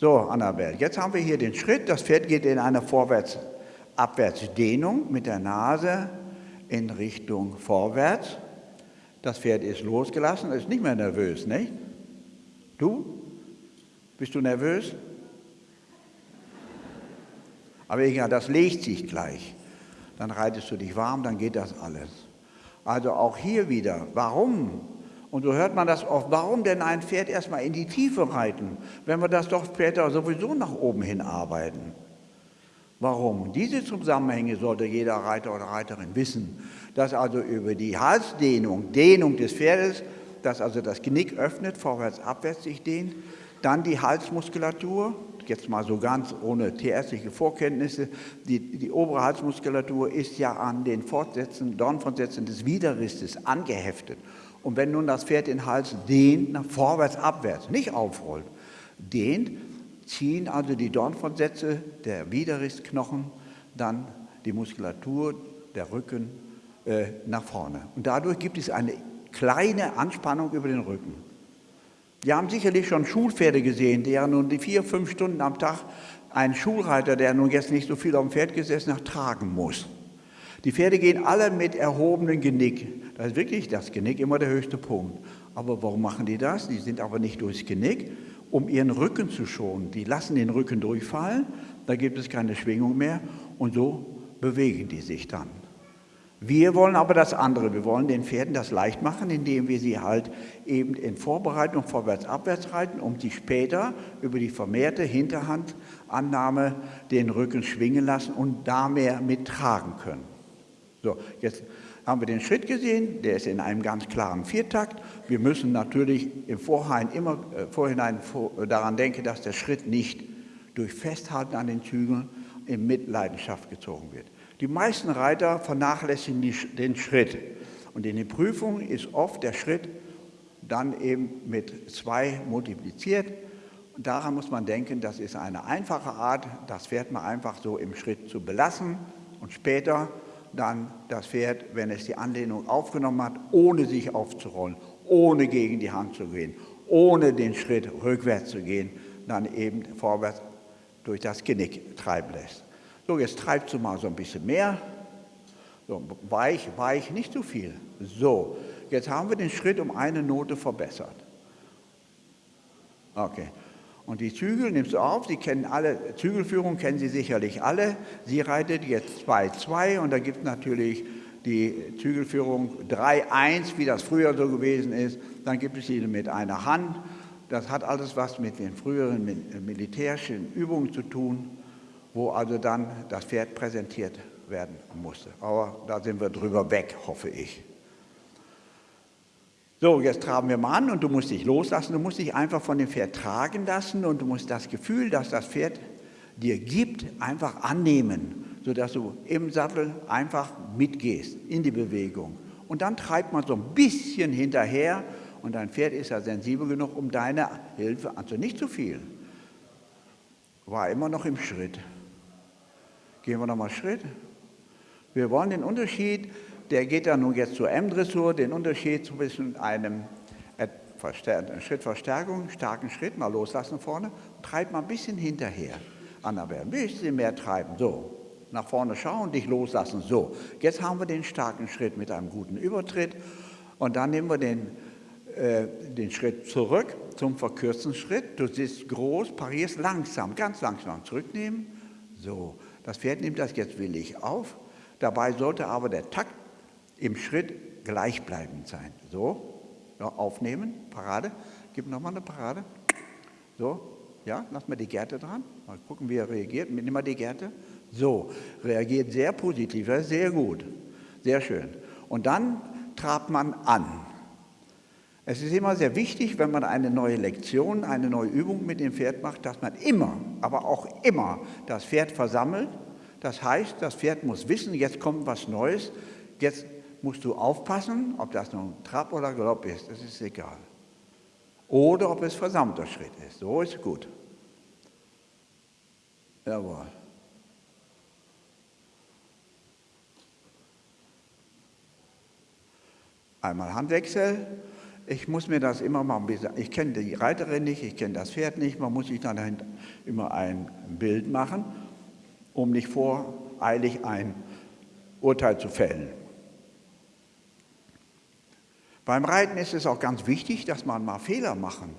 So, Annabelle, jetzt haben wir hier den Schritt. Das Pferd geht in eine Vorwärts-Abwärts-Dehnung mit der Nase in Richtung vorwärts. Das Pferd ist losgelassen, ist nicht mehr nervös, nicht? Du? Bist du nervös? Aber egal, das legt sich gleich. Dann reitest du dich warm, dann geht das alles. Also auch hier wieder, warum? Und so hört man das oft, warum denn ein Pferd erstmal in die Tiefe reiten, wenn wir das doch später sowieso nach oben hin arbeiten? Warum? Diese Zusammenhänge sollte jeder Reiter oder Reiterin wissen, dass also über die Halsdehnung, Dehnung des Pferdes, dass also das Genick öffnet, vorwärts, abwärts sich dehnt, dann die Halsmuskulatur, jetzt mal so ganz ohne tierärztliche Vorkenntnisse, die, die obere Halsmuskulatur ist ja an den Fortsätzen, Dornfortsätzen des Widerrisses angeheftet. Und wenn nun das Pferd den Hals dehnt, nach vorwärts, abwärts, nicht aufrollt, dehnt, ziehen also die Dornfortsätze der Widerrissknochen dann die Muskulatur, der Rücken äh, nach vorne. Und dadurch gibt es eine kleine Anspannung über den Rücken. Wir haben sicherlich schon Schulpferde gesehen, die ja nun die vier, fünf Stunden am Tag einen Schulreiter, der nun jetzt nicht so viel auf dem Pferd gesessen hat, tragen muss. Die Pferde gehen alle mit erhobenem Genick. Da ist wirklich das Genick immer der höchste Punkt. Aber warum machen die das? Die sind aber nicht durchs Genick, um ihren Rücken zu schonen. Die lassen den Rücken durchfallen, da gibt es keine Schwingung mehr und so bewegen die sich dann. Wir wollen aber das andere. Wir wollen den Pferden das leicht machen, indem wir sie halt eben in Vorbereitung vorwärts-abwärts reiten, um sie später über die vermehrte Hinterhandannahme den Rücken schwingen lassen und da mehr mittragen können. So, jetzt haben wir den Schritt gesehen, der ist in einem ganz klaren Viertakt. Wir müssen natürlich im Vorhinein immer äh, Vorhinein vor, äh, daran denken, dass der Schritt nicht durch Festhalten an den Zügeln in Mitleidenschaft gezogen wird. Die meisten Reiter vernachlässigen die, den Schritt. Und in den Prüfungen ist oft der Schritt dann eben mit zwei multipliziert. Und daran muss man denken, das ist eine einfache Art, das Pferd mal einfach so im Schritt zu belassen und später dann das Pferd, wenn es die Anlehnung aufgenommen hat, ohne sich aufzurollen, ohne gegen die Hand zu gehen, ohne den Schritt rückwärts zu gehen, dann eben vorwärts durch das Genick treiben lässt. So, jetzt treibst du mal so ein bisschen mehr. So, weich, weich, nicht zu viel. So, jetzt haben wir den Schritt um eine Note verbessert. Okay. Und die Zügel nimmst du auf, Sie kennen alle, Zügelführung kennen Sie sicherlich alle. Sie reitet jetzt 2-2 und da gibt es natürlich die Zügelführung 3-1, wie das früher so gewesen ist. Dann gibt es sie mit einer Hand. Das hat alles was mit den früheren militärischen Übungen zu tun wo also dann das Pferd präsentiert werden musste. Aber da sind wir drüber weg, hoffe ich. So, jetzt traben wir mal an und du musst dich loslassen, du musst dich einfach von dem Pferd tragen lassen und du musst das Gefühl, das das Pferd dir gibt, einfach annehmen, sodass du im Sattel einfach mitgehst in die Bewegung. Und dann treibt man so ein bisschen hinterher und dein Pferd ist ja sensibel genug, um deine Hilfe, also nicht zu viel, war immer noch im Schritt. Gehen wir nochmal Schritt. Wir wollen den Unterschied, der geht dann nun jetzt zur M-Dressur, den Unterschied zwischen einem Schrittverstärkung, starken Schritt, mal loslassen vorne, treibt mal ein bisschen hinterher. Annabelle, ein bisschen mehr treiben, so. Nach vorne schauen, dich loslassen, so. Jetzt haben wir den starken Schritt mit einem guten Übertritt und dann nehmen wir den, äh, den Schritt zurück zum verkürzten Schritt. Du sitzt groß, parierst langsam, ganz langsam zurücknehmen, so. Das Pferd nimmt das jetzt willig auf. Dabei sollte aber der Takt im Schritt gleichbleibend sein. So, ja, aufnehmen, Parade. Gib nochmal eine Parade. So, ja, lass mal die Gerte dran. Mal gucken, wie er reagiert. Nimm mal die Gerte. So, reagiert sehr positiv, sehr gut. Sehr schön. Und dann trabt man an. Es ist immer sehr wichtig, wenn man eine neue Lektion, eine neue Übung mit dem Pferd macht, dass man immer, aber auch immer das Pferd versammelt. Das heißt, das Pferd muss wissen, jetzt kommt was Neues, jetzt musst du aufpassen, ob das nun Trab oder Galopp ist, das ist egal. Oder ob es versammelter Schritt ist, so ist gut. Jawohl. Einmal Handwechsel ich muss mir das immer mal ein bisschen, ich kenne die Reiterin nicht, ich kenne das Pferd nicht, man muss sich dann immer ein Bild machen, um nicht voreilig ein Urteil zu fällen. Beim Reiten ist es auch ganz wichtig, dass man mal Fehler machen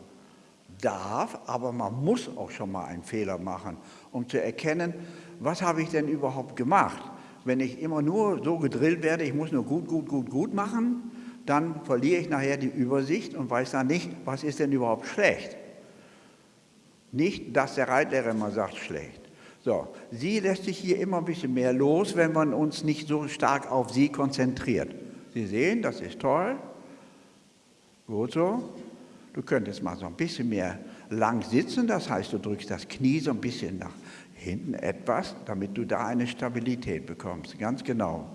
darf, aber man muss auch schon mal einen Fehler machen, um zu erkennen, was habe ich denn überhaupt gemacht. Wenn ich immer nur so gedrillt werde, ich muss nur gut, gut, gut, gut machen, dann verliere ich nachher die Übersicht und weiß dann nicht, was ist denn überhaupt schlecht. Nicht, dass der Reitlehrer immer sagt, schlecht. So, sie lässt sich hier immer ein bisschen mehr los, wenn man uns nicht so stark auf sie konzentriert. Sie sehen, das ist toll. Gut so. Du könntest mal so ein bisschen mehr lang sitzen, das heißt, du drückst das Knie so ein bisschen nach hinten etwas, damit du da eine Stabilität bekommst. Ganz genau.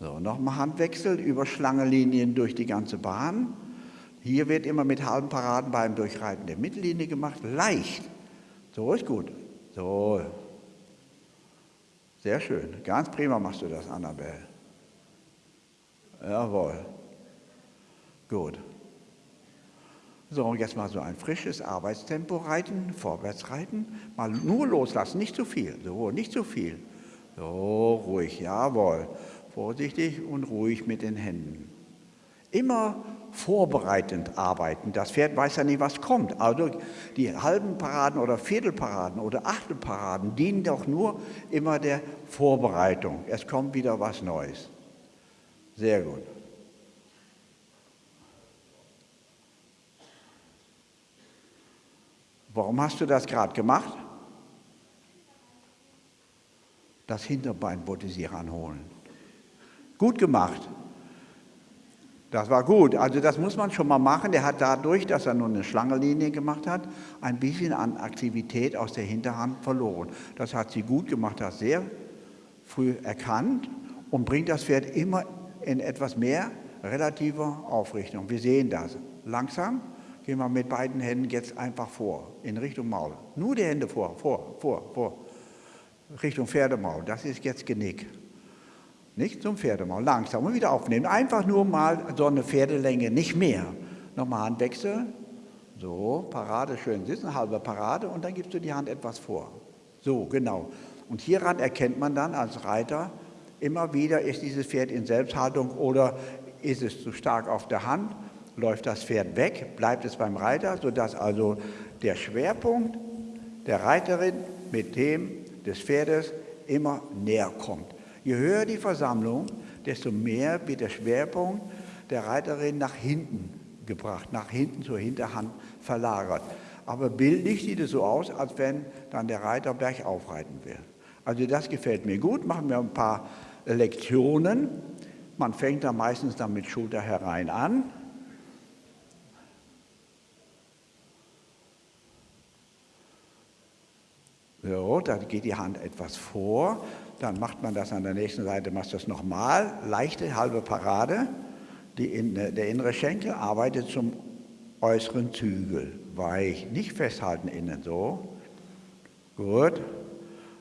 So, nochmal Handwechsel über Schlangenlinien durch die ganze Bahn. Hier wird immer mit halben Paraden beim Durchreiten der Mittellinie gemacht. Leicht. So ist gut. So. Sehr schön. Ganz prima machst du das, Annabelle. Jawohl. Gut. So, jetzt mal so ein frisches Arbeitstempo reiten, vorwärts reiten. Mal nur loslassen, nicht zu viel. So, nicht zu viel. So, ruhig, jawohl. Vorsichtig und ruhig mit den Händen. Immer vorbereitend arbeiten. Das Pferd weiß ja nicht, was kommt. Also die halben Paraden oder Viertelparaden oder Achtelparaden dienen doch nur immer der Vorbereitung. Es kommt wieder was Neues. Sehr gut. Warum hast du das gerade gemacht? Das Hinterbein wollte sie ranholen. Gut gemacht. Das war gut. Also das muss man schon mal machen. Der hat dadurch, dass er nur eine Schlangenlinie gemacht hat, ein bisschen an Aktivität aus der Hinterhand verloren. Das hat sie gut gemacht, hat sehr früh erkannt und bringt das Pferd immer in etwas mehr relativer Aufrichtung. Wir sehen das. Langsam gehen wir mit beiden Händen jetzt einfach vor, in Richtung Maul. Nur die Hände vor, vor, vor, vor. Richtung Pferdemaul. Das ist jetzt Genick. Nicht zum Pferdemaul, langsam und wieder aufnehmen. Einfach nur mal so eine Pferdelänge, nicht mehr. Nochmal Handwechsel. So, Parade, schön sitzen, halbe Parade und dann gibst du die Hand etwas vor. So, genau. Und hieran erkennt man dann als Reiter immer wieder, ist dieses Pferd in Selbsthaltung oder ist es zu stark auf der Hand, läuft das Pferd weg, bleibt es beim Reiter, sodass also der Schwerpunkt der Reiterin mit dem des Pferdes immer näher kommt. Je höher die Versammlung, desto mehr wird der Schwerpunkt der Reiterin nach hinten gebracht, nach hinten zur Hinterhand verlagert. Aber bildlich sieht es so aus, als wenn dann der Reiter bergauf reiten will. Also das gefällt mir gut, machen wir ein paar Lektionen. Man fängt dann meistens dann mit Schulter herein an. So, da geht die Hand etwas vor. Dann macht man das an der nächsten Seite, macht das nochmal, leichte halbe Parade, in, der innere Schenkel arbeitet zum äußeren Zügel, weich, nicht festhalten innen, so, gut,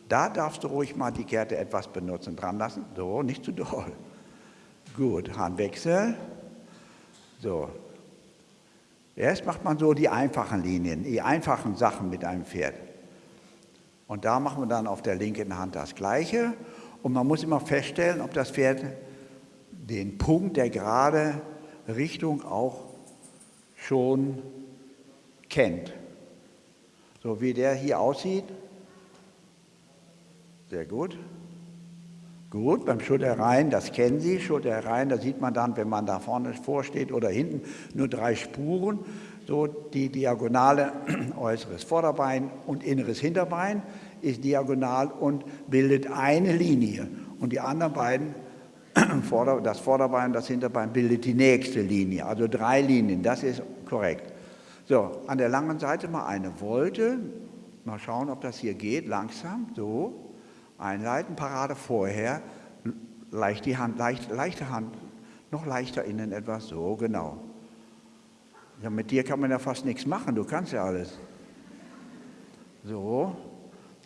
da darfst du ruhig mal die Kette etwas benutzen, dran lassen, so, nicht zu doll, gut, Handwechsel, so, erst macht man so die einfachen Linien, die einfachen Sachen mit einem Pferd, und da machen wir dann auf der linken Hand das Gleiche. Und man muss immer feststellen, ob das Pferd den Punkt der gerade Richtung auch schon kennt. So wie der hier aussieht. Sehr gut. Gut, beim Schulterreihen, das kennen Sie, Schulterreihen, da sieht man dann, wenn man da vorne vorsteht oder hinten, nur drei Spuren so die Diagonale äußeres Vorderbein und inneres Hinterbein ist diagonal und bildet eine Linie. Und die anderen beiden, das Vorderbein und das Hinterbein, bildet die nächste Linie. Also drei Linien, das ist korrekt. So, an der langen Seite mal eine Wolte. Mal schauen, ob das hier geht. Langsam, so. Einleiten, Parade vorher. Leicht die Hand, leicht, leichte Hand, noch leichter innen etwas, so, genau. Ja, mit dir kann man ja fast nichts machen, du kannst ja alles. So,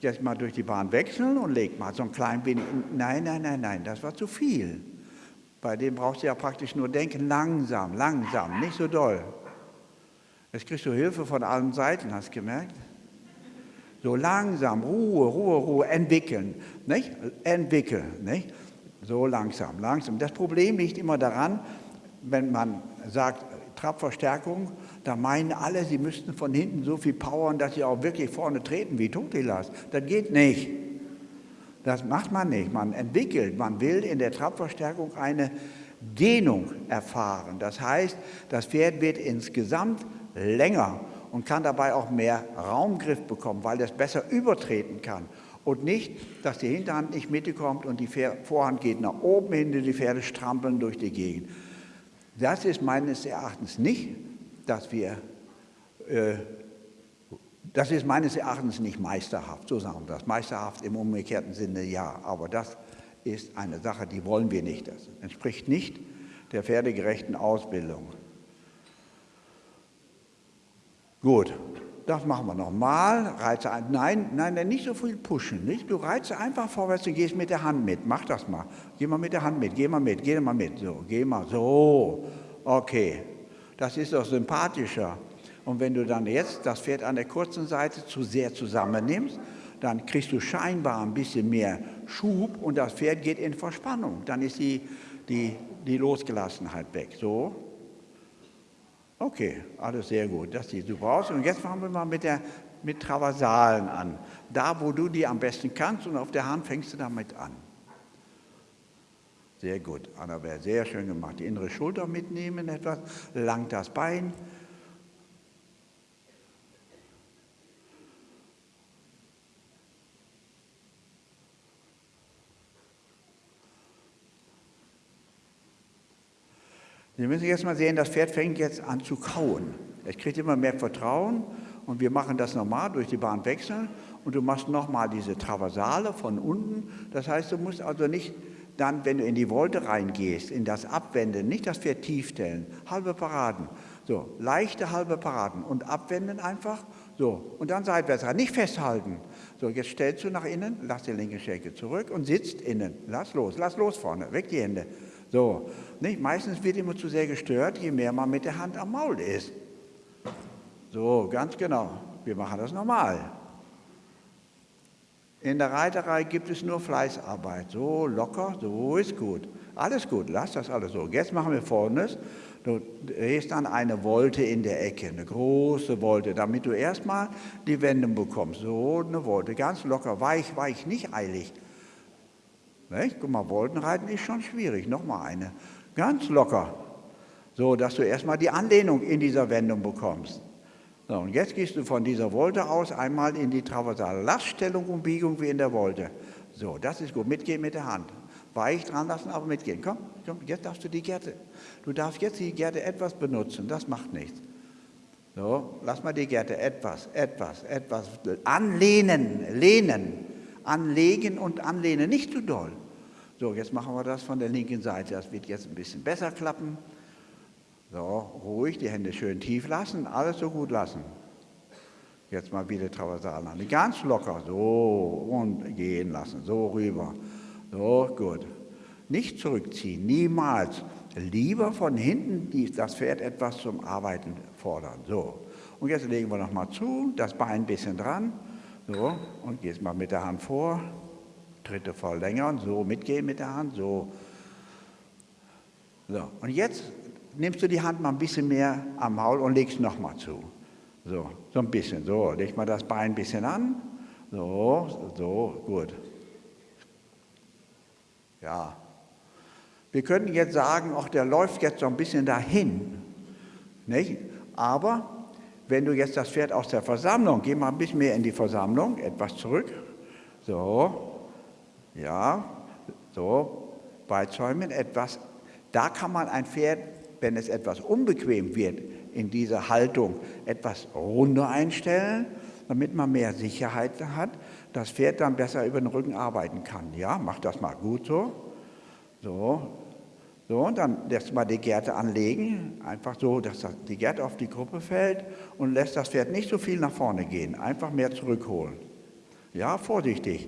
jetzt mal durch die Bahn wechseln und leg mal so ein klein wenig. Nein, nein, nein, nein, das war zu viel. Bei dem brauchst du ja praktisch nur denken, langsam, langsam, nicht so doll. Jetzt kriegst du Hilfe von allen Seiten, hast du gemerkt? So langsam, Ruhe, Ruhe, Ruhe, entwickeln, nicht? Entwickeln, nicht? So langsam, langsam. Das Problem liegt immer daran, wenn man sagt, Trabverstärkung, da meinen alle, sie müssten von hinten so viel powern, dass sie auch wirklich vorne treten wie Totilas. Das geht nicht. Das macht man nicht. Man entwickelt, man will in der Trabverstärkung eine Dehnung erfahren. Das heißt, das Pferd wird insgesamt länger und kann dabei auch mehr Raumgriff bekommen, weil es besser übertreten kann. Und nicht, dass die Hinterhand nicht mitkommt und die Vorhand geht nach oben hin, die Pferde strampeln durch die Gegend. Das ist meines Erachtens nicht, dass wir, äh, das ist meines Erachtens nicht meisterhaft, so sagen wir das. Meisterhaft im umgekehrten Sinne ja, aber das ist eine Sache, die wollen wir nicht. Das entspricht nicht der pferdegerechten Ausbildung. Gut, das machen wir nochmal. Reize ein. Nein, nein, nicht so viel pushen. Nicht? Du reize einfach vorwärts und gehst mit der Hand mit. Mach das mal. Geh mal mit der Hand mit. Geh mal mit. Geh mal mit. So, geh mal. So. Okay. Das ist doch sympathischer. Und wenn du dann jetzt das Pferd an der kurzen Seite zu sehr zusammennimmst, dann kriegst du scheinbar ein bisschen mehr Schub und das Pferd geht in Verspannung. Dann ist die, die, die Losgelassenheit weg. So. Okay, alles sehr gut, das sieht super aus. Und jetzt fangen wir mal mit, der, mit Traversalen an. Da, wo du die am besten kannst und auf der Hand fängst du damit an. Sehr gut, Annabelle, sehr schön gemacht. Die innere Schulter mitnehmen etwas, lang das Bein, Sie müssen jetzt mal sehen, das Pferd fängt jetzt an zu kauen. Es kriegt immer mehr Vertrauen und wir machen das normal durch die Bahn wechseln und du machst nochmal diese Traversale von unten. Das heißt, du musst also nicht dann, wenn du in die Wolte reingehst, in das Abwenden, nicht das Pferd tief stellen, halbe Paraden. So, leichte halbe Paraden und abwenden einfach. So, und dann seitwärts rein, nicht festhalten. So, jetzt stellst du nach innen, lass die linke Schenkel zurück und sitzt innen. Lass los, lass los vorne, weg die Hände. So, nicht? Meistens wird immer zu sehr gestört, je mehr man mit der Hand am Maul ist. So, ganz genau. Wir machen das normal. In der Reiterei gibt es nur Fleißarbeit. So locker, so ist gut. Alles gut, lass das alles so. Jetzt machen wir Folgendes. Du drehst dann eine Wolte in der Ecke, eine große Wolte, damit du erstmal die Wendung bekommst. So eine Wolte, ganz locker, weich, weich, nicht eilig. Nicht? Guck mal, Woltenreiten ist schon schwierig. Nochmal eine. Ganz locker. So, dass du erstmal die Anlehnung in dieser Wendung bekommst. So, und jetzt gehst du von dieser Wolte aus einmal in die traversale Laststellung und Biegung wie in der Wolte. So, das ist gut. Mitgehen mit der Hand. Weich dran lassen, aber mitgehen. Komm, komm, jetzt darfst du die Gerte. Du darfst jetzt die Gerte etwas benutzen. Das macht nichts. So, lass mal die Gerte etwas, etwas, etwas anlehnen, lehnen anlegen und anlehnen, nicht zu doll. So, jetzt machen wir das von der linken Seite. Das wird jetzt ein bisschen besser klappen. So, ruhig, die Hände schön tief lassen, alles so gut lassen. Jetzt mal wieder Traversal an. Ganz locker, so und gehen lassen, so rüber. So, gut. Nicht zurückziehen, niemals. Lieber von hinten das Pferd etwas zum Arbeiten fordern. So. Und jetzt legen wir nochmal zu, das Bein ein bisschen dran. So, und gehst mal mit der Hand vor, dritte verlängern, so mitgehen mit der Hand, so. So, und jetzt nimmst du die Hand mal ein bisschen mehr am Maul und legst nochmal zu. So, so ein bisschen, so, leg mal das Bein ein bisschen an. So, so, gut. Ja. Wir könnten jetzt sagen, auch der läuft jetzt so ein bisschen dahin. Nicht? Aber wenn du jetzt das Pferd aus der Versammlung, geh mal ein bisschen mehr in die Versammlung, etwas zurück, so, ja, so, beizäumen, etwas, da kann man ein Pferd, wenn es etwas unbequem wird, in dieser Haltung etwas runder einstellen, damit man mehr Sicherheit hat, das Pferd dann besser über den Rücken arbeiten kann. Ja, mach das mal gut so. So, so, und dann lässt man die Gerte anlegen, einfach so, dass die Gerte auf die Gruppe fällt und lässt das Pferd nicht so viel nach vorne gehen, einfach mehr zurückholen. Ja, vorsichtig.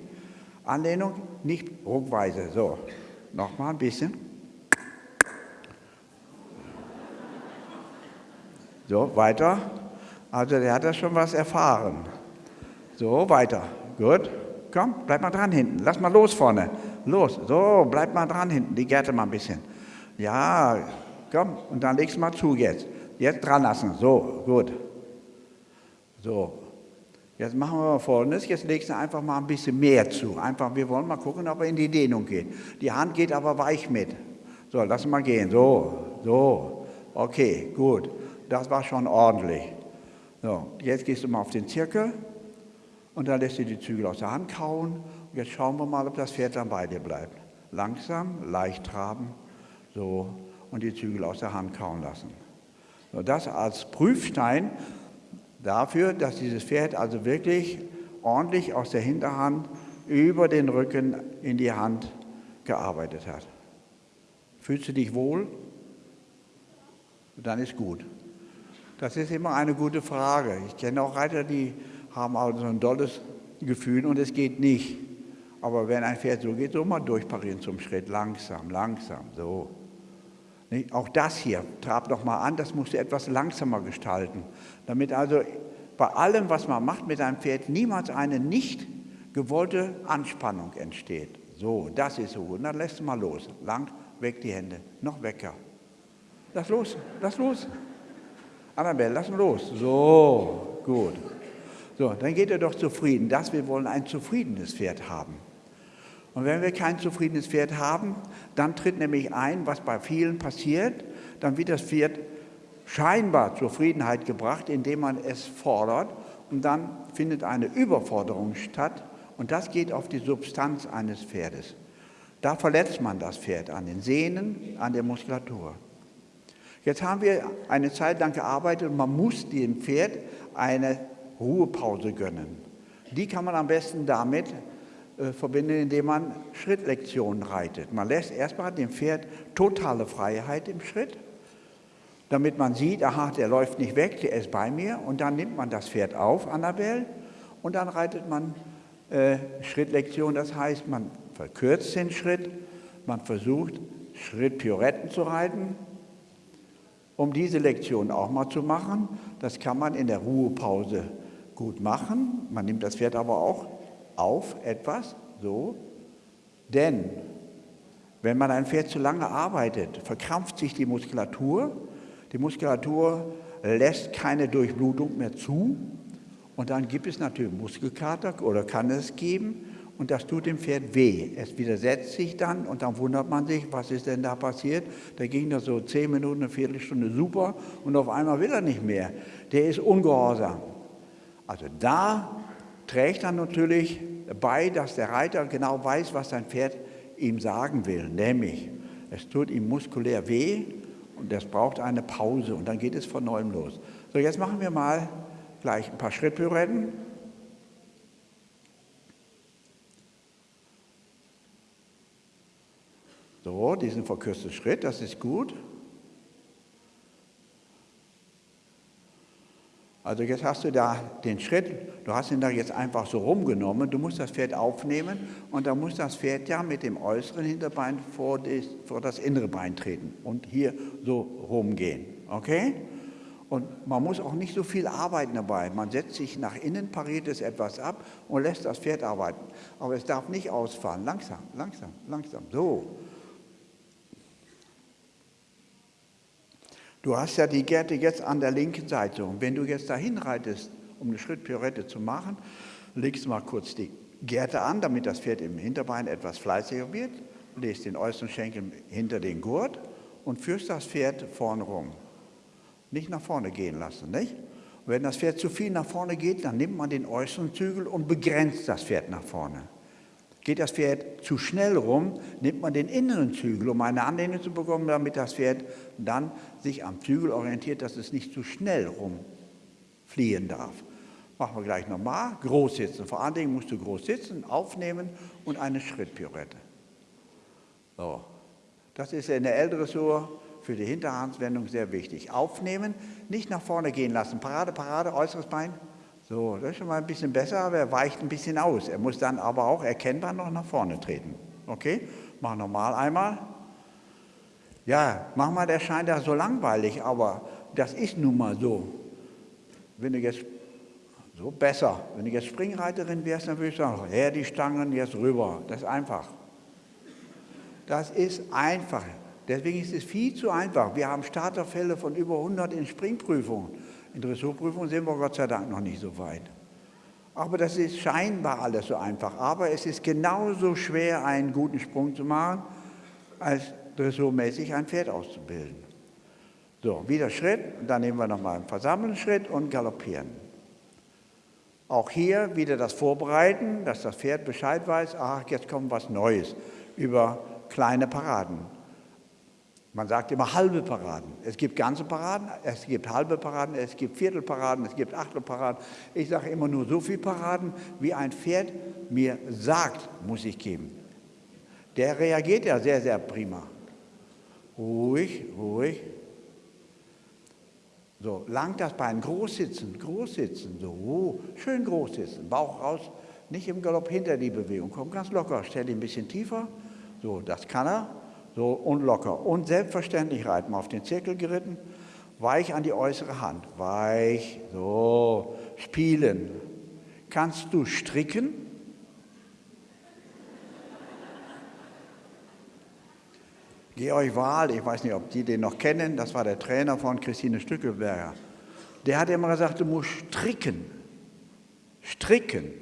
Anlehnung, nicht ruckweise. So, nochmal ein bisschen. So, weiter. Also der hat das schon was erfahren. So, weiter. Gut. Komm, bleib mal dran hinten. Lass mal los vorne. Los. So, bleib mal dran hinten. Die Gerte mal ein bisschen. Ja, komm. Und dann legst du mal zu jetzt. Jetzt dran lassen. So, gut. So. Jetzt machen wir mal Folgendes. Jetzt legst du einfach mal ein bisschen mehr zu. Einfach, wir wollen mal gucken, ob er in die Dehnung geht. Die Hand geht aber weich mit. So, lass mal gehen. So, so. Okay, gut. Das war schon ordentlich. So, jetzt gehst du mal auf den Zirkel und dann lässt du die Zügel aus der Hand kauen. Und jetzt schauen wir mal, ob das Pferd dann bei dir bleibt. Langsam, leicht traben, so, und die Zügel aus der Hand kauen lassen. So, das als Prüfstein dafür, dass dieses Pferd also wirklich ordentlich aus der Hinterhand über den Rücken in die Hand gearbeitet hat. Fühlst du dich wohl? Dann ist gut. Das ist immer eine gute Frage. Ich kenne auch Reiter, die haben also ein tolles Gefühl und es geht nicht. Aber wenn ein Pferd so geht, so mal durchparieren zum Schritt, langsam, langsam, so. Auch das hier, trab doch mal an, das musst du etwas langsamer gestalten, damit also bei allem, was man macht mit einem Pferd, niemals eine nicht gewollte Anspannung entsteht. So, das ist so gut. Dann lässt du mal los. Lang, weg die Hände. Noch wecker. Lass los, lass los. Annabelle, lass los. So, gut. So, dann geht er doch zufrieden. Das, wir wollen ein zufriedenes Pferd haben. Und wenn wir kein zufriedenes Pferd haben, dann tritt nämlich ein, was bei vielen passiert, dann wird das Pferd scheinbar Zufriedenheit gebracht, indem man es fordert und dann findet eine Überforderung statt und das geht auf die Substanz eines Pferdes. Da verletzt man das Pferd an den Sehnen, an der Muskulatur. Jetzt haben wir eine Zeit lang gearbeitet und man muss dem Pferd eine Ruhepause gönnen. Die kann man am besten damit verbinden, indem man Schrittlektionen reitet. Man lässt erstmal dem Pferd totale Freiheit im Schritt, damit man sieht, aha, der läuft nicht weg, der ist bei mir. Und dann nimmt man das Pferd auf, Annabelle, und dann reitet man äh, Schrittlektion. Das heißt, man verkürzt den Schritt, man versucht, Schrittpioretten zu reiten, um diese Lektion auch mal zu machen. Das kann man in der Ruhepause gut machen. Man nimmt das Pferd aber auch auf etwas, so. Denn wenn man ein Pferd zu lange arbeitet, verkrampft sich die Muskulatur. Die Muskulatur lässt keine Durchblutung mehr zu. Und dann gibt es natürlich Muskelkater oder kann es geben und das tut dem Pferd weh. Es widersetzt sich dann und dann wundert man sich, was ist denn da passiert? Da ging das so zehn Minuten, eine Viertelstunde super und auf einmal will er nicht mehr. Der ist ungehorsam. Also da trägt dann natürlich bei, dass der Reiter genau weiß, was sein Pferd ihm sagen will, nämlich es tut ihm muskulär weh und es braucht eine Pause und dann geht es von neuem los. So, jetzt machen wir mal gleich ein paar Schrittpirouetten. So, diesen verkürzten Schritt, das ist gut. Also jetzt hast du da den Schritt, du hast ihn da jetzt einfach so rumgenommen, du musst das Pferd aufnehmen und dann muss das Pferd ja mit dem äußeren Hinterbein vor das, innere Bein treten und hier so rumgehen, okay? Und man muss auch nicht so viel arbeiten dabei. Man setzt sich nach innen, pariert es etwas ab und lässt das Pferd arbeiten. Aber es darf nicht ausfahren. Langsam, langsam, langsam. So. Du hast ja die Gärte jetzt an der linken Seite und wenn du jetzt dahin reitest, um eine Schrittpirouette zu machen, legst mal kurz die Gärte an, damit das Pferd im Hinterbein etwas fleißiger wird, legst den äußeren Schenkel hinter den Gurt und führst das Pferd vorne rum. Nicht nach vorne gehen lassen, nicht? Und wenn das Pferd zu viel nach vorne geht, dann nimmt man den äußeren Zügel und begrenzt das Pferd nach vorne. Geht das Pferd zu schnell rum, nimmt man den inneren Zügel, um eine Anlehnung zu bekommen, damit das Pferd dann sich am Zügel orientiert, dass es nicht zu schnell rumfliehen darf. Machen wir gleich nochmal. Groß sitzen. Vor allen Dingen musst du groß sitzen, aufnehmen und eine Schrittpirouette. So. Das ist in der L-Dressur für die Hinterhandswendung sehr wichtig. Aufnehmen, nicht nach vorne gehen lassen. Parade, Parade, äußeres Bein, so, das ist schon mal ein bisschen besser, aber er weicht ein bisschen aus. Er muss dann aber auch erkennbar noch nach vorne treten. Okay, mach nochmal einmal. Ja, manchmal erscheint er so langweilig, aber das ist nun mal so. Wenn du jetzt so besser, wenn du jetzt Springreiterin wärst, dann würde ich sagen, her die Stangen jetzt rüber. Das ist einfach. Das ist einfach. Deswegen ist es viel zu einfach. Wir haben Starterfälle von über 100 in Springprüfungen. In Dressurprüfungen sind wir Gott sei Dank noch nicht so weit. Aber das ist scheinbar alles so einfach. Aber es ist genauso schwer, einen guten Sprung zu machen, als dressurmäßig ein Pferd auszubilden. So, wieder Schritt, dann nehmen wir nochmal einen Versammelschritt und galoppieren. Auch hier wieder das Vorbereiten, dass das Pferd Bescheid weiß, ach, jetzt kommt was Neues über kleine Paraden. Man sagt immer halbe Paraden. Es gibt ganze Paraden, es gibt halbe Paraden, es gibt Viertelparaden, es gibt Achtelparaden. Ich sage immer nur so viele Paraden, wie ein Pferd mir sagt, muss ich geben. Der reagiert ja sehr, sehr prima. Ruhig, ruhig. So, lang das Bein, groß sitzen, groß sitzen, so, schön groß sitzen, Bauch raus, nicht im Galopp hinter die Bewegung, komm ganz locker, stell ihn ein bisschen tiefer, so, das kann er, so und locker. Und selbstverständlich reiten, auf den Zirkel geritten, weich an die äußere Hand, weich, so, spielen. Kannst du stricken? Georg Wahl, ich weiß nicht, ob die den noch kennen, das war der Trainer von Christine Stückelberger. Der hat immer gesagt, du musst stricken. Stricken.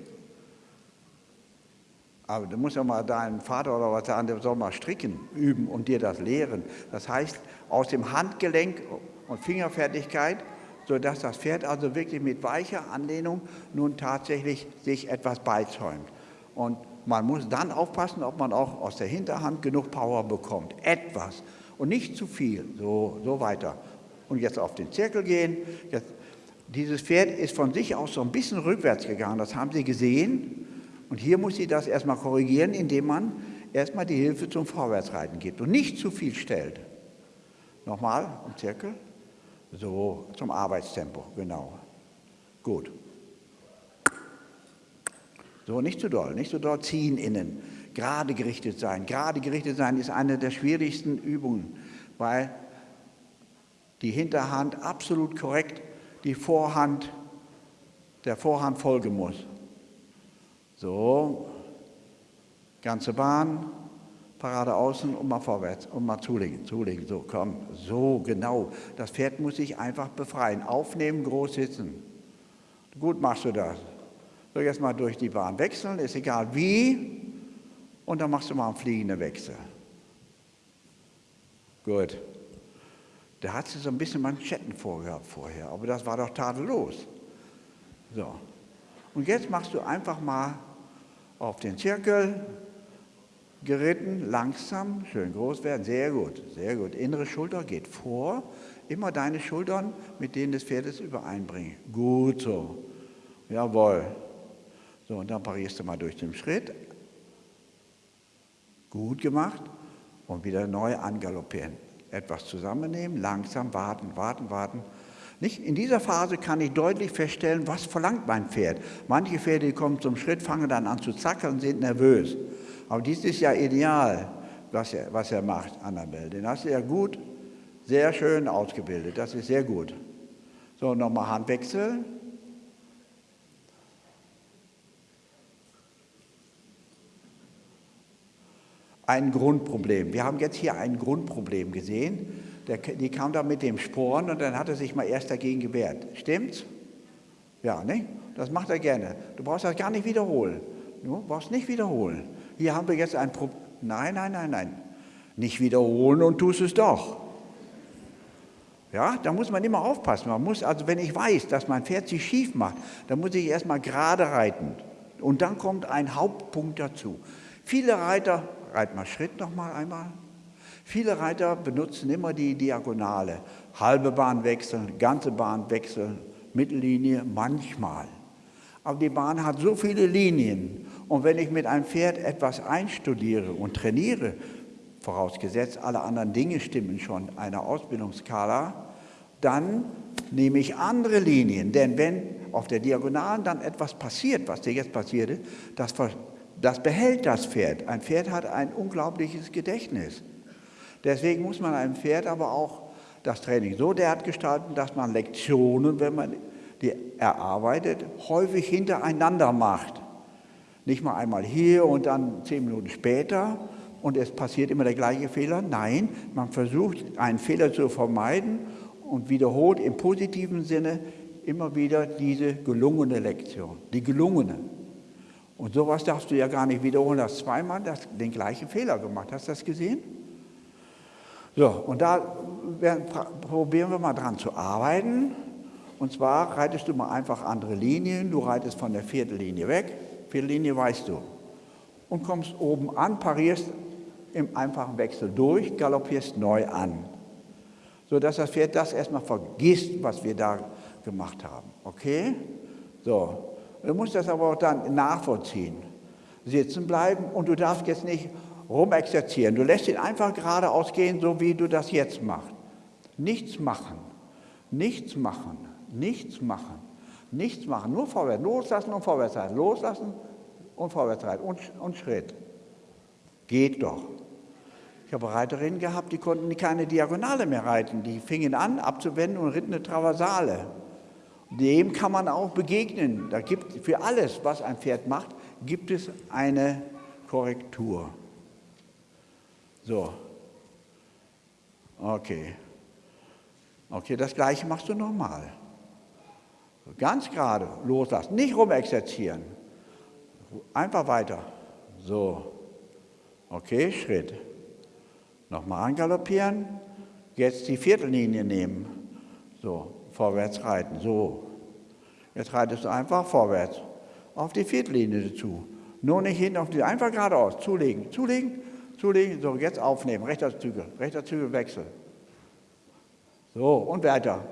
Aber du musst ja mal deinen Vater oder was sagen, der soll mal stricken üben und dir das lehren. Das heißt, aus dem Handgelenk und Fingerfertigkeit, sodass das Pferd also wirklich mit weicher Anlehnung nun tatsächlich sich etwas beizäumt. Und man muss dann aufpassen, ob man auch aus der Hinterhand genug Power bekommt. Etwas und nicht zu viel. So, so weiter. Und jetzt auf den Zirkel gehen. Jetzt, dieses Pferd ist von sich aus so ein bisschen rückwärts gegangen. Das haben Sie gesehen. Und hier muss sie das erstmal korrigieren, indem man erstmal die Hilfe zum Vorwärtsreiten gibt und nicht zu viel stellt. Nochmal im Zirkel. So, zum Arbeitstempo, genau. Gut. So, nicht zu doll, nicht zu doll ziehen innen. Gerade gerichtet sein. Gerade gerichtet sein ist eine der schwierigsten Übungen, weil die Hinterhand absolut korrekt die Vorhand, der Vorhand folgen muss. So, ganze Bahn, Parade außen und mal vorwärts und mal zulegen, zulegen. So, komm, so genau. Das Pferd muss sich einfach befreien. Aufnehmen, groß sitzen. Gut machst du das. So, jetzt mal durch die Bahn wechseln, ist egal wie. Und dann machst du mal einen fliegenden Wechsel. Gut. Da hat sie so ein bisschen Manschetten vorgehabt vorher, aber das war doch tadellos. So. Und jetzt machst du einfach mal auf den Zirkel, geritten, langsam, schön groß werden, sehr gut, sehr gut. Innere Schulter geht vor, immer deine Schultern mit denen des Pferdes übereinbringen. Gut so, jawohl. So, und dann parierst du mal durch den Schritt. Gut gemacht. Und wieder neu angaloppieren. Etwas zusammennehmen, langsam warten, warten, warten. Nicht? In dieser Phase kann ich deutlich feststellen, was verlangt mein Pferd. Manche Pferde kommen zum Schritt, fangen dann an zu zackeln und sind nervös. Aber dies ist ja ideal, was er, was er macht, Annabelle. Den hast du ja gut, sehr schön ausgebildet. Das ist sehr gut. So, nochmal Handwechsel. ein Grundproblem. Wir haben jetzt hier ein Grundproblem gesehen. Der, die kam da mit dem Sporen und dann hat er sich mal erst dagegen gewehrt. Stimmt's? Ja, ne? Das macht er gerne. Du brauchst das gar nicht wiederholen. Du brauchst nicht wiederholen. Hier haben wir jetzt ein Problem. Nein, nein, nein, nein. Nicht wiederholen und tust es doch. Ja, da muss man immer aufpassen. Man muss, also wenn ich weiß, dass mein Pferd sich schief macht, dann muss ich erstmal gerade reiten. Und dann kommt ein Hauptpunkt dazu. Viele Reiter reit mal Schritt noch mal einmal. Viele Reiter benutzen immer die Diagonale. Halbe Bahn wechseln, ganze Bahn wechseln, Mittellinie manchmal. Aber die Bahn hat so viele Linien. Und wenn ich mit einem Pferd etwas einstudiere und trainiere, vorausgesetzt alle anderen Dinge stimmen schon einer Ausbildungsskala, dann nehme ich andere Linien. Denn wenn auf der Diagonalen dann etwas passiert, was dir jetzt passierte, das das behält das Pferd. Ein Pferd hat ein unglaubliches Gedächtnis. Deswegen muss man einem Pferd aber auch das Training so derart gestalten, dass man Lektionen, wenn man die erarbeitet, häufig hintereinander macht. Nicht mal einmal hier und dann zehn Minuten später und es passiert immer der gleiche Fehler. Nein, man versucht einen Fehler zu vermeiden und wiederholt im positiven Sinne immer wieder diese gelungene Lektion, die gelungene. Und sowas darfst du ja gar nicht wiederholen, hast zweimal den gleichen Fehler gemacht. Hast du das gesehen? So, und da werden, probieren wir mal dran zu arbeiten. Und zwar reitest du mal einfach andere Linien. Du reitest von der Viertellinie weg. Viertellinie weißt du. Und kommst oben an, parierst im einfachen Wechsel durch, galoppierst neu an. Sodass das Pferd das erstmal vergisst, was wir da gemacht haben. Okay? So. Du musst das aber auch dann nachvollziehen. Sitzen bleiben und du darfst jetzt nicht rumexerzieren. Du lässt ihn einfach geradeaus gehen, so wie du das jetzt machst. Nichts machen, nichts machen, nichts machen, nichts machen, nur vorwärts, loslassen und vorwärts reiten, loslassen und vorwärts reiten und, und Schritt. Geht doch. Ich habe Reiterinnen gehabt, die konnten keine Diagonale mehr reiten. Die fingen an, abzuwenden und ritten eine Traversale. Dem kann man auch begegnen. Da gibt für alles, was ein Pferd macht, gibt es eine Korrektur. So. Okay. Okay, das gleiche machst du nochmal. Ganz gerade loslassen, nicht rumexerzieren. Einfach weiter. So. Okay, Schritt. Nochmal angaloppieren. Jetzt die Viertellinie nehmen. So, vorwärts reiten. So. Jetzt reitest du einfach vorwärts. Auf die Viertellinie zu. Nur nicht hinten auf die, einfach geradeaus. Zulegen, zulegen, zulegen. So, jetzt aufnehmen. Rechter Zügel, rechter Zügel wechseln. So, und weiter.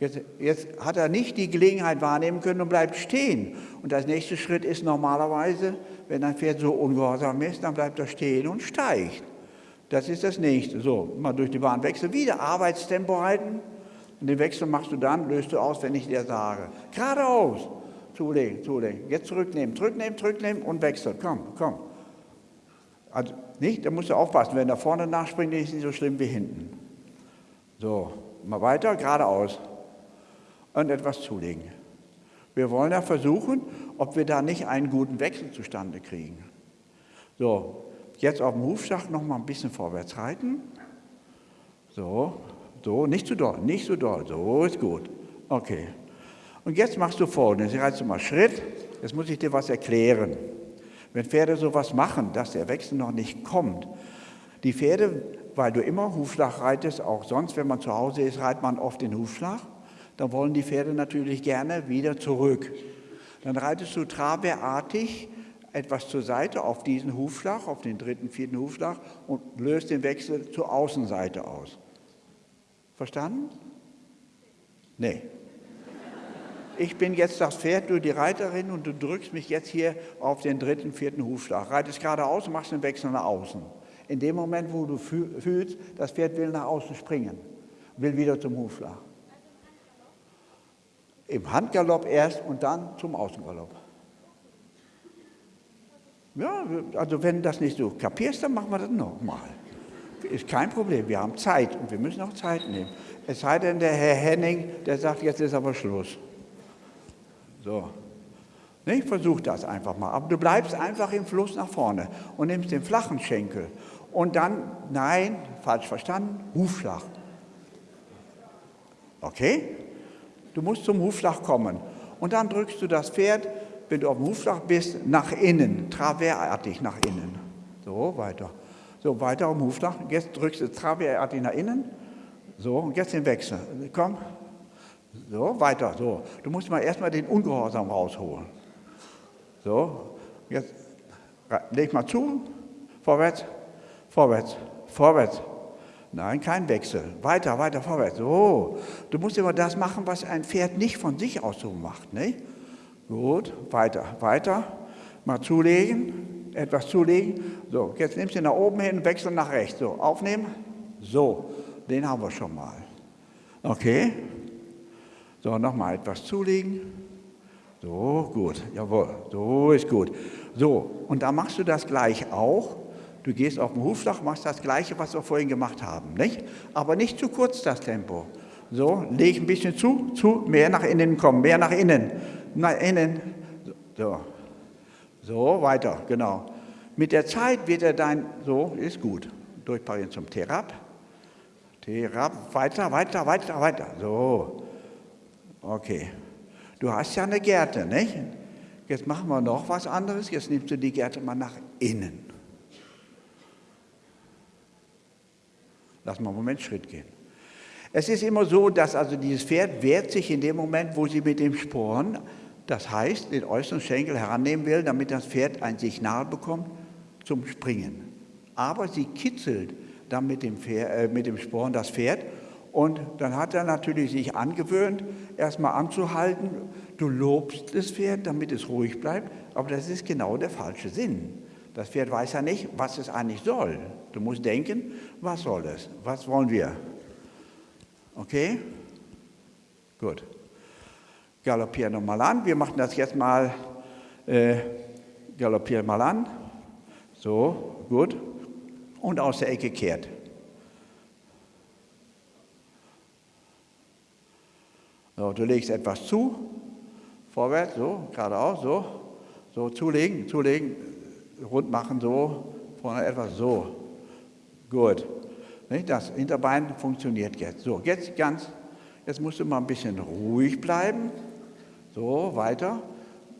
Jetzt, jetzt, hat er nicht die Gelegenheit wahrnehmen können und bleibt stehen. Und der nächste Schritt ist normalerweise, wenn ein Pferd so ungehorsam ist, dann bleibt er stehen und steigt. Das ist das nächste. So, mal durch die Bahn wechseln, wieder Arbeitstempo halten. Und den Wechsel machst du dann, löst du aus, wenn ich dir sage. Geradeaus. Zulegen, zulegen. Jetzt zurücknehmen, zurücknehmen, zurücknehmen und wechseln. Komm, komm. Also nicht, da musst du aufpassen. Wenn er vorne nachspringt, ist nicht so schlimm wie hinten. So, mal weiter, geradeaus. Und etwas zulegen. Wir wollen ja versuchen, ob wir da nicht einen guten Wechsel zustande kriegen. So, Jetzt auf dem Hufschlag noch mal ein bisschen vorwärts reiten. So, so, nicht zu doll, nicht zu doll. So ist gut. Okay. Und jetzt machst du folgendes. Jetzt reitest du mal Schritt. Jetzt muss ich dir was erklären. Wenn Pferde sowas machen, dass der Wechsel noch nicht kommt, die Pferde, weil du immer Hufschlag reitest, auch sonst, wenn man zu Hause ist, reitet man oft den Hufschlag, dann wollen die Pferde natürlich gerne wieder zurück. Dann reitest du trabeartig etwas zur Seite auf diesen Hufschlag, auf den dritten, vierten Hufschlag und löst den Wechsel zur Außenseite aus. Verstanden? Nee. Ich bin jetzt das Pferd, du die Reiterin und du drückst mich jetzt hier auf den dritten, vierten Hufschlag. Reitest geradeaus und machst den Wechsel nach außen. In dem Moment, wo du fühlst, das Pferd will nach außen springen, will wieder zum Hufschlag. Im Handgalopp erst und dann zum Außengalopp. Ja, also wenn das nicht so kapierst, dann machen wir das nochmal. Ist kein Problem, wir haben Zeit und wir müssen auch Zeit nehmen. Es sei denn, der Herr Henning, der sagt, jetzt ist aber Schluss. So. Ich versuch das einfach mal. Aber du bleibst einfach im Fluss nach vorne und nimmst den flachen Schenkel. Und dann, nein, falsch verstanden, Hufschlag. Okay? Du musst zum Hufschlag kommen. Und dann drückst du das Pferd wenn du auf dem Hufschlag bist, nach innen, traverartig nach innen. So, weiter. So, weiter dem Hufschlag. Jetzt drückst du traverartig nach innen. So, und jetzt den Wechsel. Komm. So, weiter. So. Du musst mal erstmal den Ungehorsam rausholen. So, jetzt leg mal zu. Vorwärts, vorwärts, vorwärts. Nein, kein Wechsel. Weiter, weiter, vorwärts. So. Du musst immer das machen, was ein Pferd nicht von sich aus so macht. Nicht? Gut, weiter, weiter. Mal zulegen, etwas zulegen. So, jetzt nimmst du ihn nach oben hin, wechseln nach rechts. So, aufnehmen. So, den haben wir schon mal. Okay. So, nochmal etwas zulegen. So, gut, jawohl, so ist gut. So, und da machst du das gleich auch. Du gehst auf den Hufschlag, machst das Gleiche, was wir vorhin gemacht haben, nicht? Aber nicht zu kurz das Tempo. So, leg ein bisschen zu, zu, mehr nach innen kommen, mehr nach innen, nach innen. So, so weiter, genau. Mit der Zeit wird er dein, so, ist gut. Durchparieren zum Therap. Therap, weiter, weiter, weiter, weiter. So, okay. Du hast ja eine Gerte, nicht? Jetzt machen wir noch was anderes. Jetzt nimmst du die Gerte mal nach innen. Lass mal einen Moment Schritt gehen. Es ist immer so, dass also dieses Pferd wehrt sich in dem Moment, wo sie mit dem Sporn, das heißt, den äußeren Schenkel herannehmen will, damit das Pferd ein Signal bekommt zum Springen. Aber sie kitzelt dann mit dem, Pferd, äh, mit dem Sporn das Pferd und dann hat er natürlich sich angewöhnt, erstmal anzuhalten. Du lobst das Pferd, damit es ruhig bleibt, aber das ist genau der falsche Sinn. Das Pferd weiß ja nicht, was es eigentlich soll. Du musst denken, was soll es? Was wollen wir? Okay? Gut. Galoppieren nochmal an. Wir machen das jetzt mal, äh, galoppieren mal an. So, gut. Und aus der Ecke kehrt. So, du legst etwas zu, vorwärts, so, geradeaus, so, so, zulegen, zulegen, rund machen, so, vorne etwas, so. Gut. Das Hinterbein funktioniert jetzt. So, jetzt ganz, jetzt musst du mal ein bisschen ruhig bleiben. So, weiter.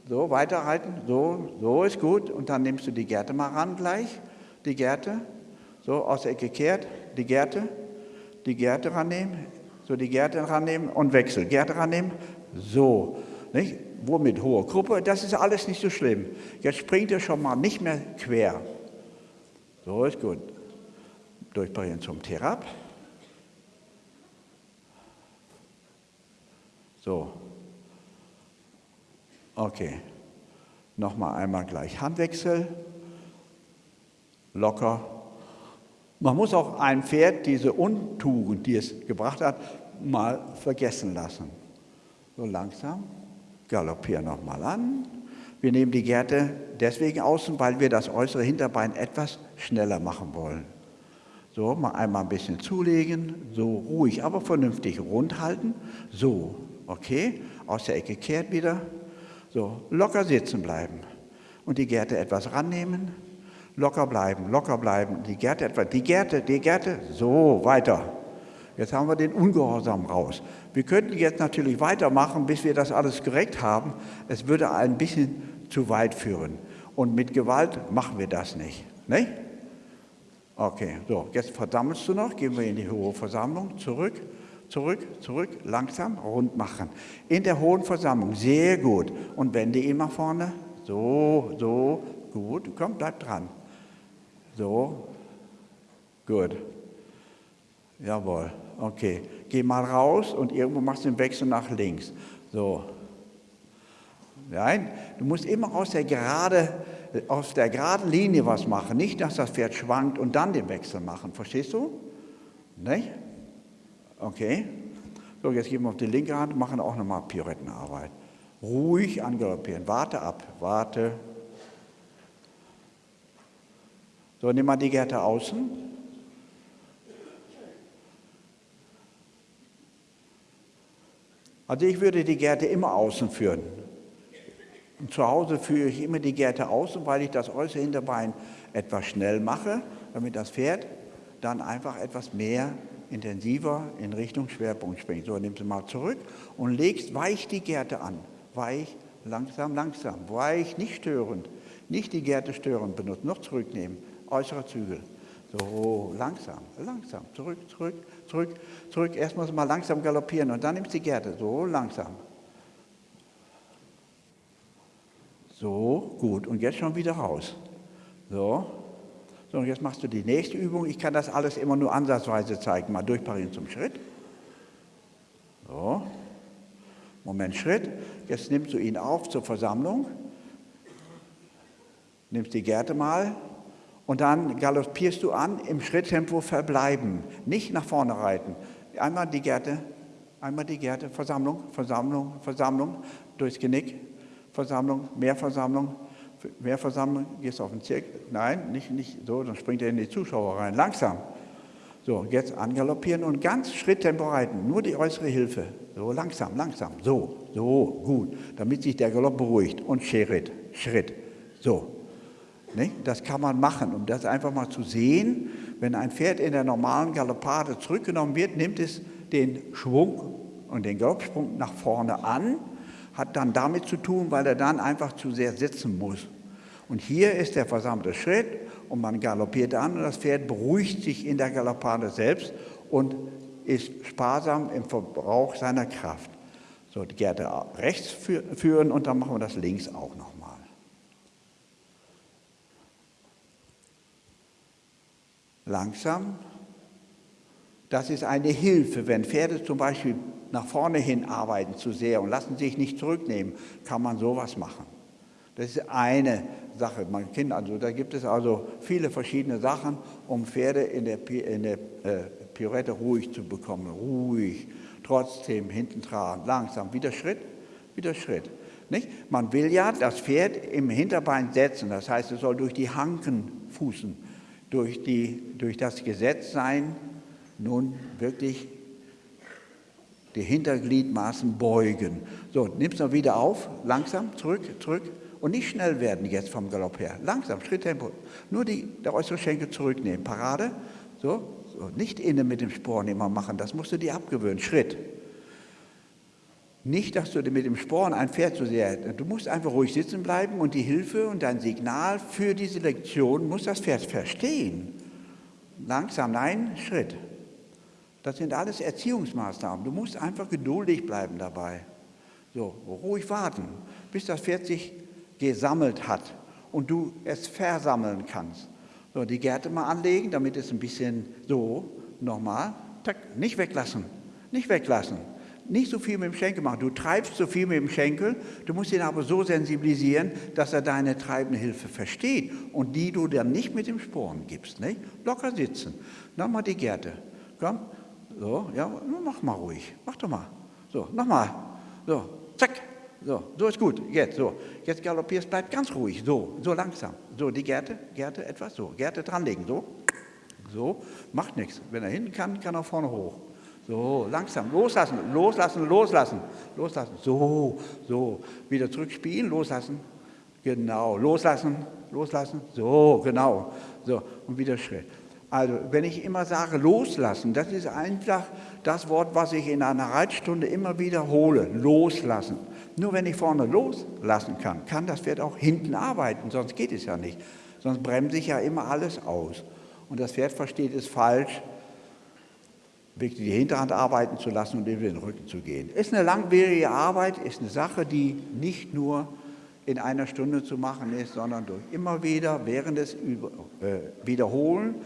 So, weiterhalten. So, so ist gut. Und dann nimmst du die Gerte mal ran gleich. Die Gerte. So, aus der Ecke kehrt. Die Gerte. Die Gerte rannehmen. So, die Gerte rannehmen und wechsel. Gerte rannehmen. So. Nicht? Womit hohe Gruppe? Das ist alles nicht so schlimm. Jetzt springt er schon mal nicht mehr quer. So ist gut durchbringen zum Therap. So. Okay. Nochmal einmal gleich Handwechsel. Locker. Man muss auch ein Pferd diese Untugend, die es gebracht hat, mal vergessen lassen. So langsam. Galoppieren nochmal an. Wir nehmen die Gerte deswegen außen, weil wir das äußere Hinterbein etwas schneller machen wollen. So, mal einmal ein bisschen zulegen, so ruhig, aber vernünftig rund halten. So, okay, aus der Ecke kehrt wieder. So, locker sitzen bleiben und die Gerte etwas rannehmen. Locker bleiben, locker bleiben, die Gerte etwas, die Gerte, die Gerte, so, weiter. Jetzt haben wir den Ungehorsam raus. Wir könnten jetzt natürlich weitermachen, bis wir das alles gerecht haben. Es würde ein bisschen zu weit führen. Und mit Gewalt machen wir das nicht. nicht? Okay, so, jetzt versammelst du noch, gehen wir in die hohe Versammlung, zurück, zurück, zurück, langsam, rund machen. In der hohen Versammlung, sehr gut. Und wende ihn nach vorne, so, so, gut, komm, bleib dran. So, gut. Jawohl, okay. Geh mal raus und irgendwo machst du den Wechsel nach links. So. Nein, du musst immer aus der gerade auf der geraden Linie was machen, nicht, dass das Pferd schwankt und dann den Wechsel machen. Verstehst du? Nicht? Okay. So, jetzt gehen wir auf die linke Hand und machen auch nochmal Pirouettenarbeit. Ruhig angaloppieren. Warte ab. Warte. So, nimm mal die Gerte außen. Also ich würde die Gerte immer außen führen. Und zu Hause führe ich immer die Gerte außen, weil ich das äußere Hinterbein etwas schnell mache, damit das Pferd dann einfach etwas mehr intensiver in Richtung Schwerpunkt springt. So, nimmst du mal zurück und legst weich die Gerte an. Weich, langsam, langsam. Weich, nicht störend. Nicht die Gerte störend benutzen, noch zurücknehmen. Äußerer Zügel. So, langsam, langsam. Zurück, zurück, zurück, zurück. Erst muss mal langsam galoppieren und dann nimmst du die Gerte. So, langsam. So, gut. Und jetzt schon wieder raus. So. So, und jetzt machst du die nächste Übung. Ich kann das alles immer nur ansatzweise zeigen. Mal durchparieren zum Schritt. So. Moment, Schritt. Jetzt nimmst du ihn auf zur Versammlung. Nimmst die Gerte mal. Und dann galoppierst du an, im Schritttempo verbleiben. Nicht nach vorne reiten. Einmal die Gerte, einmal die Gerte, Versammlung, Versammlung, Versammlung, durchs Genick, Versammlung, mehr Versammlung, mehr versammeln, gehst auf den Zirkel. Nein, nicht, nicht so, dann springt er in die Zuschauer rein. Langsam. So, jetzt angaloppieren und ganz Schritttempo reiten. Nur die äußere Hilfe. So, langsam, langsam. So, so, gut. Damit sich der Galopp beruhigt. Und Schritt, Schritt. So. Das kann man machen, um das einfach mal zu sehen. Wenn ein Pferd in der normalen Galoppade zurückgenommen wird, nimmt es den Schwung und den Galoppsprung nach vorne an, hat dann damit zu tun, weil er dann einfach zu sehr sitzen muss. Und hier ist der versammelte Schritt und man galoppiert an und das Pferd beruhigt sich in der Galoppade selbst und ist sparsam im Verbrauch seiner Kraft. So, die Gerte rechts führen und dann machen wir das links auch nochmal. Langsam. Das ist eine Hilfe, wenn Pferde zum Beispiel nach vorne hin arbeiten zu sehr und lassen sich nicht zurücknehmen, kann man sowas machen. Das ist eine Sache. Man kennt also, da gibt es also viele verschiedene Sachen, um Pferde in der, in der äh, Pirouette ruhig zu bekommen. Ruhig, trotzdem hinten tragen, langsam, wieder Schritt, wieder Schritt. Nicht? Man will ja das Pferd im Hinterbein setzen, das heißt, es soll durch die Hanken fußen, durch, die, durch das Gesetz sein, nun wirklich die Hintergliedmaßen beugen. So, nimmst du wieder auf, langsam, zurück, zurück, und nicht schnell werden jetzt vom Galopp her. Langsam, Schritttempo. Nur die, der äußere Schenkel zurücknehmen. Parade. So, so. Nicht innen mit dem Sporn immer machen. Das musst du dir abgewöhnen. Schritt. Nicht, dass du mit dem Sporn ein Pferd zu sehr. Du musst einfach ruhig sitzen bleiben und die Hilfe und dein Signal für diese Lektion muss das Pferd verstehen. Langsam, nein, Schritt. Das sind alles Erziehungsmaßnahmen. Du musst einfach geduldig bleiben dabei. So, ruhig warten, bis das Pferd sich gesammelt hat und du es versammeln kannst. So, die Gärte mal anlegen, damit es ein bisschen so, nochmal, nicht weglassen, nicht weglassen. Nicht so viel mit dem Schenkel machen. Du treibst so viel mit dem Schenkel, du musst ihn aber so sensibilisieren, dass er deine treibende Hilfe versteht und die du dann nicht mit dem Sporen gibst. Nicht? Locker sitzen. Nochmal die Gärte. Komm, so, ja, mach mal ruhig. Mach doch mal. So, nochmal. So, zack, so, so ist gut. Jetzt, so. Jetzt galoppierst, bleib ganz ruhig. So, so langsam. So, die Gerte, Gerte etwas so. Gerte dranlegen. So. So, macht nichts. Wenn er hinten kann, kann er vorne hoch. So, langsam. Loslassen, loslassen, loslassen. Loslassen. So, so. Wieder zurückspielen, loslassen. Genau. Loslassen, loslassen. So, genau. So, und wieder Schritt. Also, wenn ich immer sage loslassen, das ist einfach das Wort, was ich in einer Reitstunde immer wiederhole. Loslassen. Nur wenn ich vorne loslassen kann, kann das Pferd auch hinten arbeiten, sonst geht es ja nicht. Sonst bremse ich ja immer alles aus. Und das Pferd versteht es falsch, wirklich die Hinterhand arbeiten zu lassen und über den Rücken zu gehen. Ist eine langwierige Arbeit, ist eine Sache, die nicht nur in einer Stunde zu machen ist, sondern durch immer wieder während des äh, Wiederholen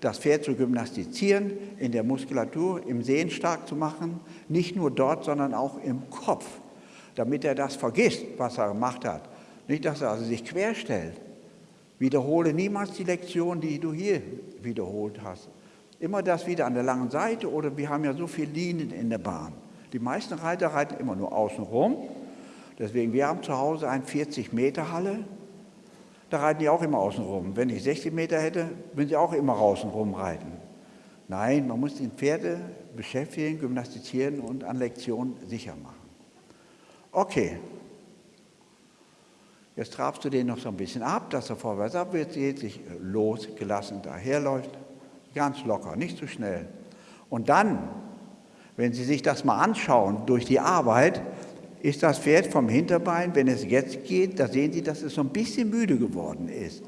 das Pferd zu gymnastizieren, in der Muskulatur, im Sehen stark zu machen, nicht nur dort, sondern auch im Kopf, damit er das vergisst, was er gemacht hat. Nicht, dass er also sich querstellt. Wiederhole niemals die Lektion, die du hier wiederholt hast. Immer das wieder an der langen Seite oder wir haben ja so viele Linien in der Bahn. Die meisten Reiter reiten immer nur außen rum. Deswegen, wir haben zu Hause eine 40 Meter Halle da reiten die auch immer außen rum. Wenn ich 60 Meter hätte, würden sie auch immer außen rum reiten. Nein, man muss die Pferde beschäftigen, gymnastizieren und an Lektionen sicher machen. Okay. Jetzt trabst du den noch so ein bisschen ab, dass er vorwärts abwärts geht, sich losgelassen daherläuft. Ganz locker, nicht zu schnell. Und dann, wenn Sie sich das mal anschauen durch die Arbeit, ist das Pferd vom Hinterbein, wenn es jetzt geht, da sehen Sie, dass es so ein bisschen müde geworden ist.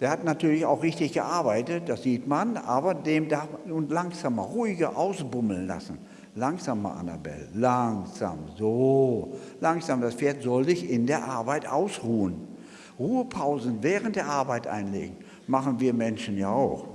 Der hat natürlich auch richtig gearbeitet, das sieht man, aber dem darf man langsamer, ruhiger ausbummeln lassen. Langsamer, Annabelle, langsam, so. Langsam, das Pferd soll sich in der Arbeit ausruhen. Ruhepausen während der Arbeit einlegen, machen wir Menschen ja auch.